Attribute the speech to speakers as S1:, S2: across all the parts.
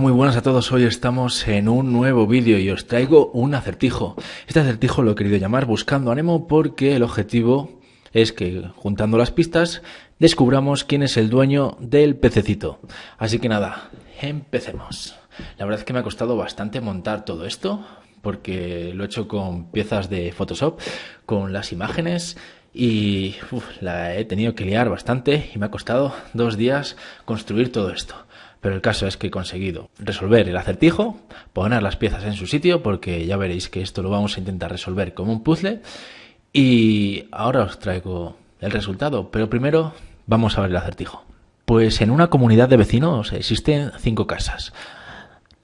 S1: Muy buenas a todos. Hoy estamos en un nuevo vídeo y os traigo un acertijo. Este acertijo lo he querido llamar Buscando a Nemo porque el objetivo es que, juntando las pistas, descubramos quién es el dueño del pececito. Así que nada, empecemos. La verdad es que me ha costado bastante montar todo esto porque lo he hecho con piezas de Photoshop, con las imágenes y la he tenido que liar bastante y me ha costado dos días construir todo esto. Pero el caso es que he conseguido resolver el acertijo, poner las piezas en su sitio, porque ya veréis que esto lo vamos a intentar resolver como un puzzle. Y ahora os traigo el resultado, pero primero vamos a ver el acertijo. Pues en una comunidad de vecinos existen cinco casas.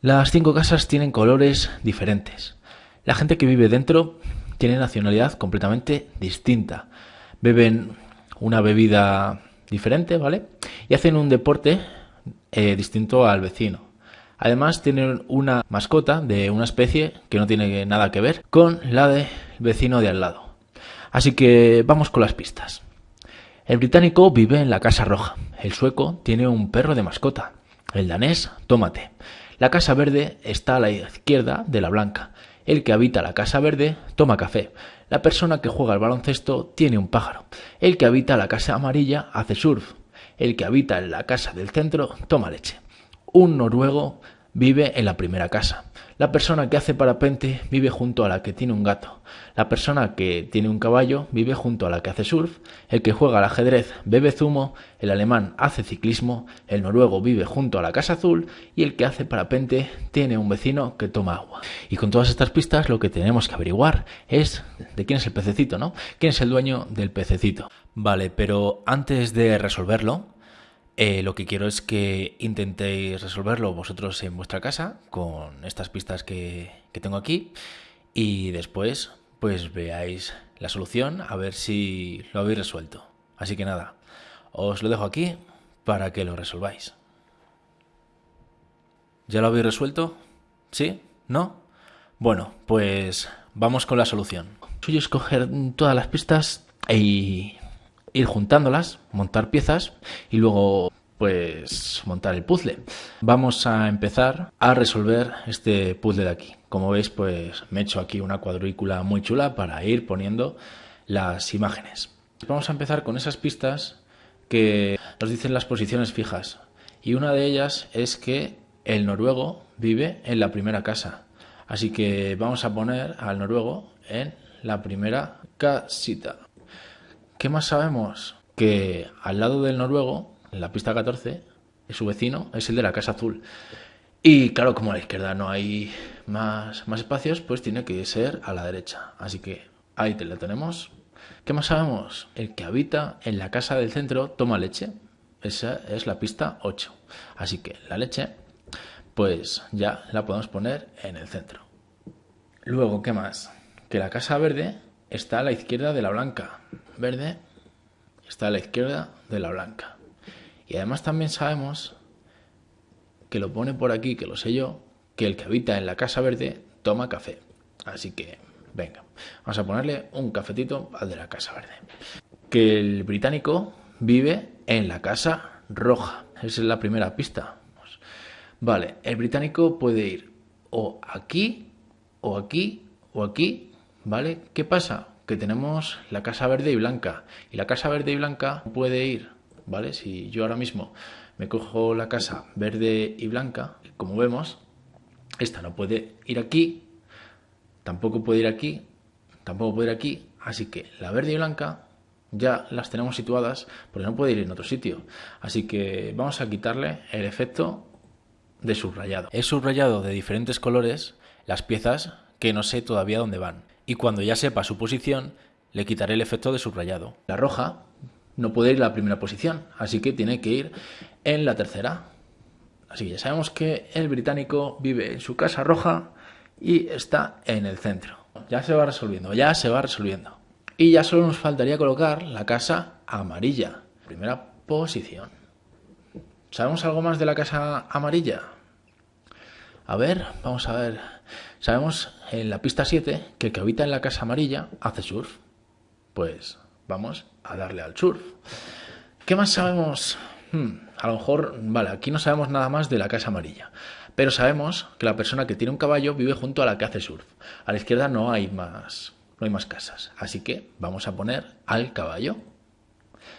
S1: Las cinco casas tienen colores diferentes. La gente que vive dentro tiene nacionalidad completamente distinta. Beben una bebida diferente, ¿vale? Y hacen un deporte eh, distinto al vecino. Además tienen una mascota de una especie que no tiene nada que ver con la del vecino de al lado. Así que vamos con las pistas. El británico vive en la Casa Roja. El sueco tiene un perro de mascota. El danés, tómate. La Casa Verde está a la izquierda de la blanca. El que habita la Casa Verde toma café. La persona que juega al baloncesto tiene un pájaro. El que habita la Casa Amarilla hace surf. El que habita en la casa del centro toma leche. Un noruego vive en la primera casa. La persona que hace parapente vive junto a la que tiene un gato. La persona que tiene un caballo vive junto a la que hace surf. El que juega al ajedrez bebe zumo. El alemán hace ciclismo. El noruego vive junto a la casa azul. Y el que hace parapente tiene un vecino que toma agua. Y con todas estas pistas lo que tenemos que averiguar es de quién es el pececito, ¿no? ¿Quién es el dueño del pececito? Vale, pero antes de resolverlo, eh, lo que quiero es que intentéis resolverlo vosotros en vuestra casa con estas pistas que, tengo aquí y después pues veáis la solución a ver si lo habéis resuelto. Así que nada, os lo dejo aquí para que lo resolváis. ¿Ya lo habéis resuelto? ¿Sí? ¿No? Bueno, pues vamos con la solución. Soy escoger todas las pistas y ir juntándolas, montar piezas y luego pues montar el puzzle. Vamos a empezar a resolver este puzzle de aquí. Como veis pues me he hecho aquí una cuadrícula muy chula para ir poniendo las imágenes. Vamos a empezar con esas pistas que nos dicen las posiciones fijas y una de ellas es que el noruego vive en la primera casa. Así que vamos a poner al noruego en la primera casita. ¿Qué más sabemos? Que al lado del noruego, en la pista 14, su vecino es el de la Casa Azul. Y claro, como a la izquierda no hay más, más espacios, pues tiene que ser a la derecha. Así que ahí te la tenemos. ¿Qué más sabemos? El que habita en la casa del centro toma leche. Esa es la pista 8. Así que la leche, pues ya la podemos poner en el centro. Luego, ¿qué más? Que la casa verde está a la izquierda de la blanca verde está a la izquierda de la blanca. Y además también sabemos que lo pone por aquí, que lo sé yo, que el que habita en la casa verde toma café. Así que, venga, vamos a ponerle un cafetito al de la casa verde. Que el británico vive en la casa roja. Esa es la primera pista. Vale, el británico puede ir o aquí, o aquí, o aquí, ¿vale? ¿Qué pasa? que tenemos la casa verde y blanca. Y la casa verde y blanca puede ir, ¿vale? Si yo ahora mismo me cojo la casa verde y blanca, como vemos, esta no puede ir aquí, tampoco puede ir aquí, tampoco puede ir aquí. Así que la verde y blanca ya las tenemos situadas porque no puede ir en otro sitio. Así que vamos a quitarle el efecto de subrayado. He subrayado de diferentes colores las piezas que no sé todavía dónde van y cuando ya sepa su posición le quitaré el efecto de subrayado. La roja no puede ir a la primera posición, así que tiene que ir en la tercera. Así que ya sabemos que el británico vive en su casa roja y está en el centro. Ya se va resolviendo, ya se va resolviendo. Y ya solo nos faltaría colocar la casa amarilla, primera posición. ¿Sabemos algo más de la casa amarilla? A ver, vamos a ver. Sabemos en la pista 7 que el que habita en la casa amarilla hace surf. Pues vamos a darle al surf. ¿Qué más sabemos hmm, a lo mejor, vale, aquí no sabemos nada más de la casa amarilla, pero sabemos que la persona que tiene un caballo vive junto a la que hace surf. A la izquierda no hay más, no hay más casas, así que vamos a poner al caballo.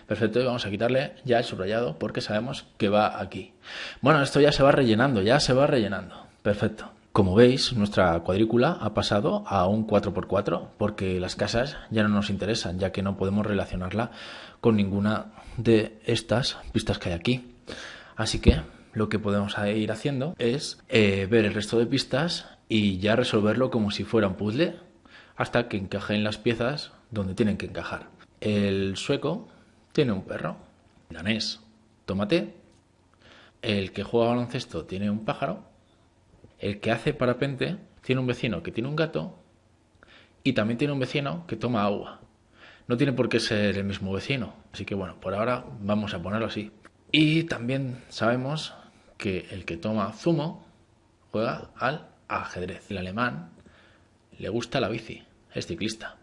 S1: Perfecto, y vamos a quitarle ya el subrayado porque sabemos que va aquí. Bueno, esto ya se va rellenando, ya se va rellenando. Perfecto. Como veis, nuestra cuadrícula ha pasado a un 4x4 porque las casas ya no nos interesan, ya que no podemos relacionarla con ninguna de estas pistas que hay aquí. Así que lo que podemos ir haciendo es eh, ver el resto de pistas y ya resolverlo como si fuera un puzzle hasta que encajen las piezas donde tienen que encajar. El sueco tiene un perro, danés tomate, el que juega baloncesto tiene un pájaro el que hace parapente tiene un vecino que tiene un gato y también tiene un vecino que toma agua. No tiene por qué ser el mismo vecino, así que bueno, por ahora vamos a ponerlo así. Y también sabemos que el que toma zumo juega al ajedrez. El alemán le gusta la bici, es ciclista.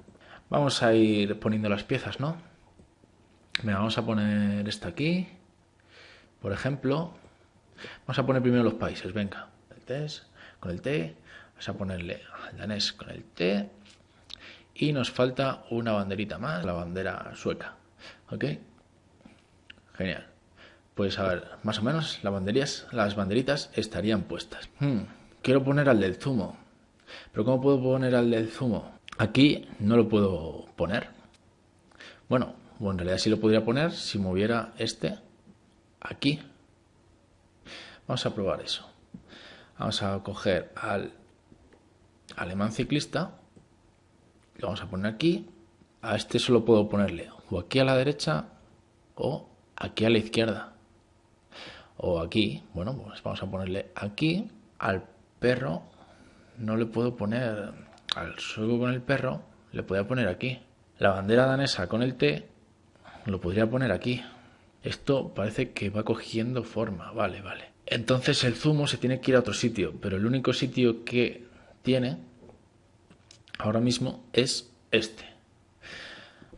S1: Vamos a ir poniendo las piezas, ¿no? vamos a poner esta aquí, por ejemplo. Vamos a poner primero los países, venga. El test, con el T, vamos a ponerle al danés con el T y nos falta una banderita más, la bandera sueca. ¿Ok? Genial. Pues a ver, más o menos las las banderitas estarían puestas. Hmm, quiero poner al del zumo. Pero ¿cómo puedo poner al del zumo? Aquí no lo puedo poner. Bueno, bueno, en realidad sí lo podría poner si moviera este aquí. Vamos a probar eso. Vamos a coger al alemán ciclista, lo vamos a poner aquí. A este solo puedo ponerle o aquí a la derecha o aquí a la izquierda. O aquí, bueno, pues vamos a ponerle aquí al perro. No le puedo poner al suelo con el perro, le podría poner aquí. La bandera danesa con el T lo podría poner aquí. Esto parece que va cogiendo forma. Vale, vale. Entonces el zumo se tiene que ir a otro sitio, pero el único sitio que tiene ahora mismo es este.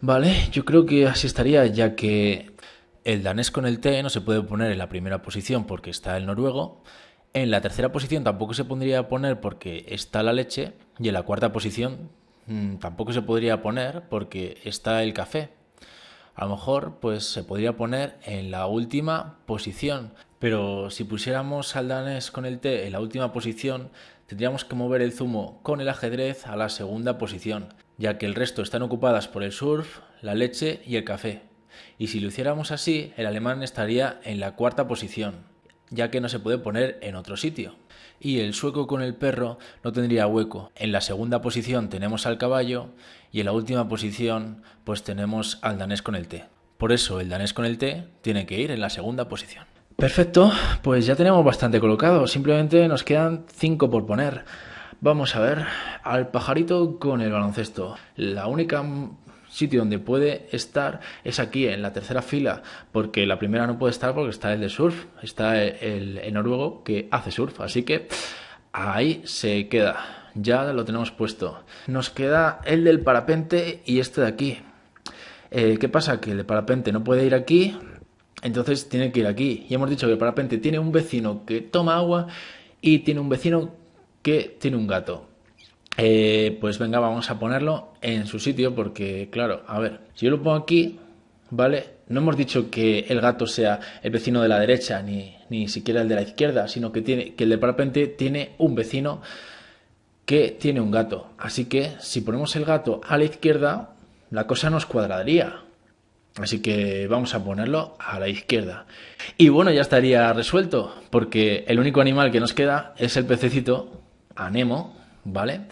S1: Vale, yo creo que así estaría, ya que el danés con el T no se puede poner en la primera posición porque está el noruego. En la tercera posición tampoco se podría poner porque está la leche. Y en la cuarta posición mm, tampoco se podría poner porque está el café. A lo mejor pues se podría poner en la última posición, pero si pusiéramos al danés con el T en la última posición, tendríamos que mover el zumo con el ajedrez a la segunda posición, ya que el resto están ocupadas por el surf, la leche y el café. Y si lo hiciéramos así, el alemán estaría en la cuarta posición, ya que no se puede poner en otro sitio. Y el sueco con el perro no tendría hueco. En la segunda posición tenemos al caballo y en la última posición pues tenemos al danés con el T. Por eso el danés con el T tiene que ir en la segunda posición. Perfecto, pues ya tenemos bastante colocado, simplemente nos quedan 5 por poner. Vamos a ver, al pajarito con el baloncesto. La única sitio donde puede estar es aquí, en la tercera fila, porque la primera no puede estar porque está el de surf, está el, el noruego que hace surf, así que ahí se queda ya lo tenemos puesto. Nos queda el del parapente y este de aquí. Eh, ¿Qué pasa? Que el de parapente no puede ir aquí, entonces tiene que ir aquí. Y hemos dicho que el parapente tiene un vecino que toma agua y tiene un vecino que tiene un gato. Eh, pues venga, vamos a ponerlo en su sitio porque, claro, a ver, si yo lo pongo aquí, ¿vale? No hemos dicho que el gato sea el vecino de la derecha ni, ni siquiera el de la izquierda, sino que, tiene, que el de parapente tiene un vecino que tiene un gato. Así que si ponemos el gato a la izquierda, la cosa nos cuadraría. Así que vamos a ponerlo a la izquierda. Y bueno, ya estaría resuelto, porque el único animal que nos queda es el pececito, Anemo, ¿vale?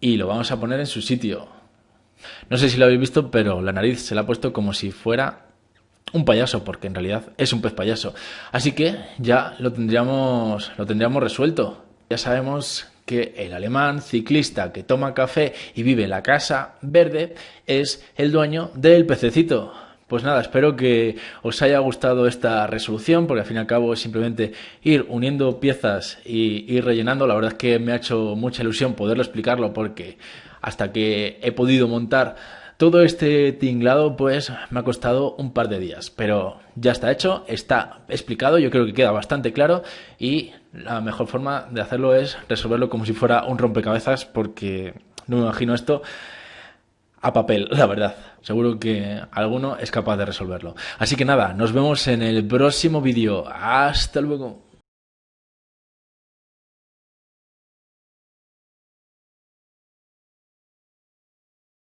S1: Y lo vamos a poner en su sitio. No sé si lo habéis visto, pero la nariz se la ha puesto como si fuera un payaso, porque en realidad es un pez payaso. Así que ya lo tendríamos, lo tendríamos resuelto. Ya sabemos que el alemán ciclista que toma café y vive en la casa verde es el dueño del pececito. Pues nada, espero que os haya gustado esta resolución, porque al fin y al cabo es simplemente ir uniendo piezas y ir rellenando. La verdad es que me ha hecho mucha ilusión poderlo explicarlo, porque hasta que he podido montar Todo este tinglado pues me ha costado un par de días, pero ya está hecho, está explicado, yo creo que queda bastante claro y la mejor forma de hacerlo es resolverlo como si fuera un rompecabezas porque no me imagino esto a papel, la verdad. Seguro que alguno es capaz de resolverlo. Así que nada, nos vemos en el próximo vídeo. Hasta luego.